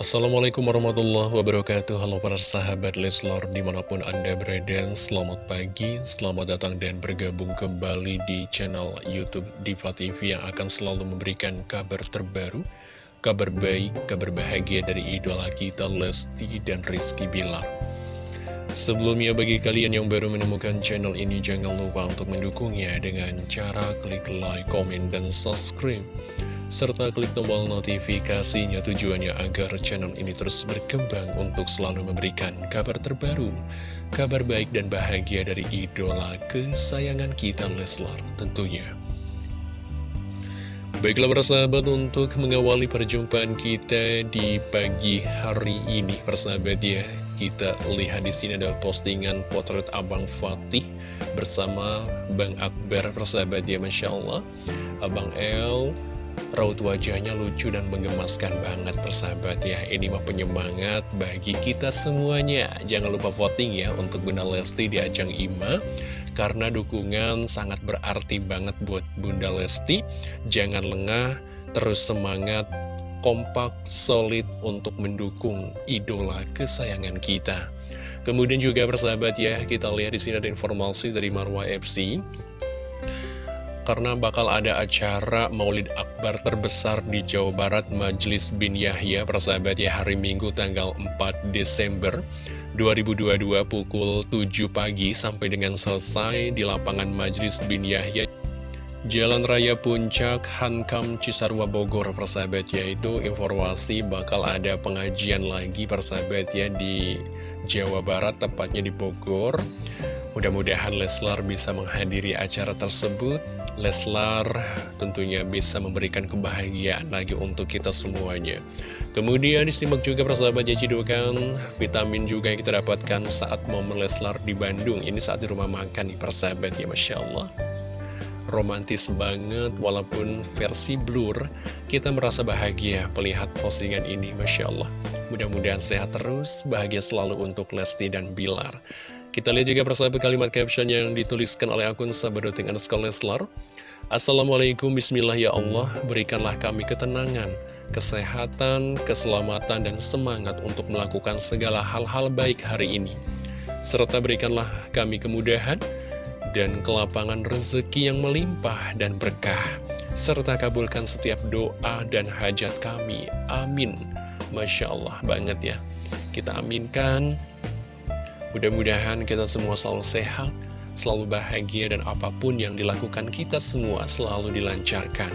Assalamualaikum warahmatullahi wabarakatuh. Halo para sahabat Leslor di mana pun anda berada Selamat pagi, selamat datang dan bergabung kembali di channel Youtube Diva TV Yang akan selalu memberikan kabar terbaru Kabar baik, kabar bahagia dari idola kita Lesti dan Rizky Bilar. Sebelumnya bagi kalian yang baru menemukan channel ini Jangan lupa untuk mendukungnya dengan cara klik like, komen, dan subscribe serta klik tombol notifikasinya tujuannya agar channel ini terus berkembang untuk selalu memberikan kabar terbaru, kabar baik dan bahagia dari idola kesayangan kita Leslar tentunya. Baiklah persahabat untuk mengawali perjumpaan kita di pagi hari ini persahabat ya kita lihat di sini ada postingan potret Abang Fatih bersama Bang Akbar persahabat ya Masya Allah Abang El Raut wajahnya lucu dan menggemaskan banget persahabat ya. Ini mah penyemangat bagi kita semuanya. Jangan lupa voting ya untuk Bunda Lesti di ajang IMA Karena dukungan sangat berarti banget buat Bunda Lesti. Jangan lengah, terus semangat, kompak, solid untuk mendukung idola kesayangan kita. Kemudian juga persahabat ya, kita lihat di sini ada informasi dari Marwah FC karena bakal ada acara Maulid Akbar terbesar di Jawa Barat Majelis bin Yahya persahabat ya hari Minggu tanggal 4 Desember 2022 pukul 7 pagi sampai dengan selesai di lapangan Majelis bin Yahya. Jalan Raya Puncak Hankam Cisarua Bogor persahabat ya itu informasi bakal ada pengajian lagi persahabat ya di Jawa Barat tepatnya di Bogor. Mudah-mudahan Leslar bisa menghadiri acara tersebut Leslar tentunya bisa memberikan kebahagiaan lagi untuk kita semuanya. Kemudian disimak juga persahabat ya cidukan vitamin juga yang kita dapatkan saat momen Leslar di Bandung. Ini saat di rumah makan nih persahabat ya Masya Allah. Romantis banget walaupun versi blur Kita merasa bahagia melihat postingan ini Masya Allah. Mudah-mudahan sehat terus, bahagia selalu untuk Lesti dan Bilar. Kita lihat juga persahabat kalimat caption yang dituliskan oleh akun Sabadoting underscore Leslar. Assalamualaikum Bismillah ya Allah, berikanlah kami ketenangan, kesehatan, keselamatan, dan semangat untuk melakukan segala hal-hal baik hari ini. Serta berikanlah kami kemudahan dan kelapangan rezeki yang melimpah dan berkah. Serta kabulkan setiap doa dan hajat kami. Amin. Masya Allah banget ya. Kita aminkan Mudah-mudahan kita semua selalu sehat, selalu bahagia, dan apa pun yang dilakukan kita semua selalu dilancarkan.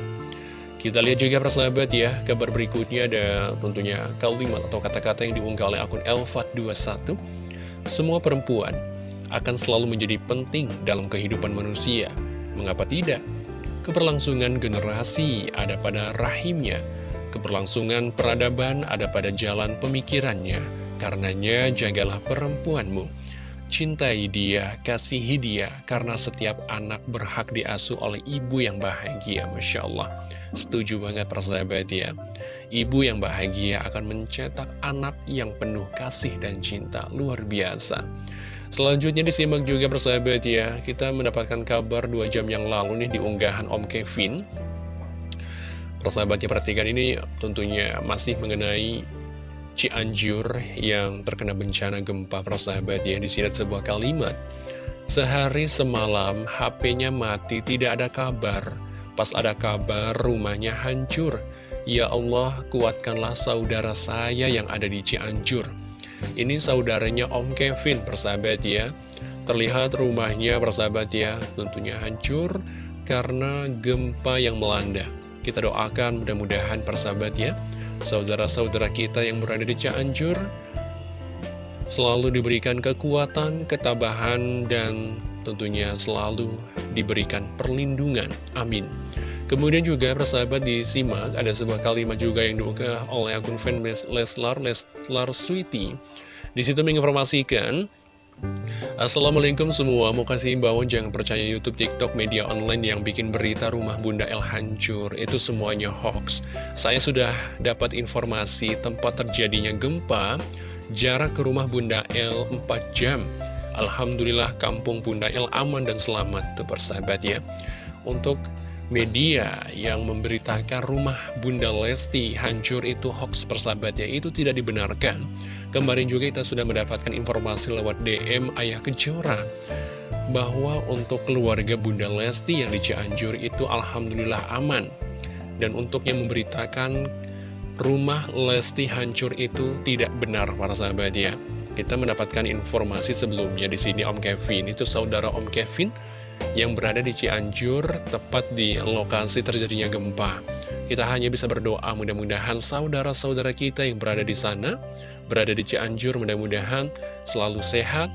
Kita lihat juga persahabat ya, kabar berikutnya ada tentunya kalimat atau kata-kata yang diunggah oleh akun Elfat21. Semua perempuan akan selalu menjadi penting dalam kehidupan manusia. Mengapa tidak? Keberlangsungan generasi ada pada rahimnya, keberlangsungan peradaban ada pada jalan pemikirannya, Karenanya jagalah perempuanmu. Cintai dia, kasihi dia, karena setiap anak berhak diasuh oleh ibu yang bahagia, Masya Allah. Setuju banget persahabat ya. Ibu yang bahagia akan mencetak anak yang penuh kasih dan cinta, luar biasa. Selanjutnya disimak juga persahabat ya, kita mendapatkan kabar dua jam yang lalu nih di unggahan Om Kevin. Persahabatnya perhatikan ini tentunya masih mengenai Cianjur yang terkena bencana gempa persahabat ya di sini sebuah kalimat. Sehari semalam HP-nya mati tidak ada kabar. Pas ada kabar rumahnya hancur. Ya Allah kuatkanlah saudara saya yang ada di Cianjur. Ini saudaranya Om Kevin persahabat ya. Terlihat rumahnya persahabat ya tentunya hancur karena gempa yang melanda. Kita doakan mudah-mudahan persahabat ya saudara-saudara kita yang berada di Cianjur selalu diberikan kekuatan, ketabahan, dan tentunya selalu diberikan perlindungan. Amin. Kemudian juga persahabat disimak ada sebuah kalimat juga yang diunggah oleh akun fanbase Leslar, Leslar Sweetie. Di situ menginformasikan Assalamualaikum semua, mau kasih imbauan jangan percaya Youtube, TikTok, media online yang bikin berita rumah Bunda El hancur, itu semuanya hoax. Saya sudah dapat informasi tempat terjadinya gempa, jarak ke rumah Bunda El 4 jam. Alhamdulillah kampung Bunda El aman dan selamat, tuh persahabat ya. Untuk media yang memberitakan rumah Bunda Lesti hancur itu hoax persahabat ya, itu tidak dibenarkan. Kemarin juga kita sudah mendapatkan informasi lewat DM Ayah Kejora bahwa untuk keluarga Bunda Lesti yang di Cianjur itu Alhamdulillah aman. Dan untuk yang memberitakan rumah Lesti hancur itu tidak benar para sahabat ya. Kita mendapatkan informasi sebelumnya di sini Om Kevin, itu saudara Om Kevin yang berada di Cianjur, tepat di lokasi terjadinya gempa. Kita hanya bisa berdoa mudah-mudahan saudara-saudara kita yang berada di sana berada di Cianjur mudah-mudahan selalu sehat,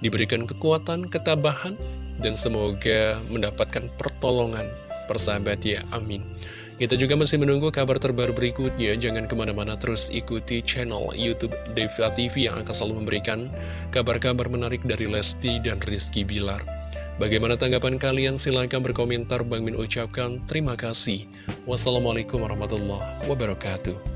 diberikan kekuatan, ketabahan, dan semoga mendapatkan pertolongan persahabat ya, amin. Kita juga masih menunggu kabar terbaru berikutnya, jangan ke mana-mana terus ikuti channel Youtube Devila TV yang akan selalu memberikan kabar-kabar menarik dari Lesti dan Rizky Bilar. Bagaimana tanggapan kalian? Silahkan berkomentar. Bang Min ucapkan terima kasih. Wassalamualaikum warahmatullahi wabarakatuh.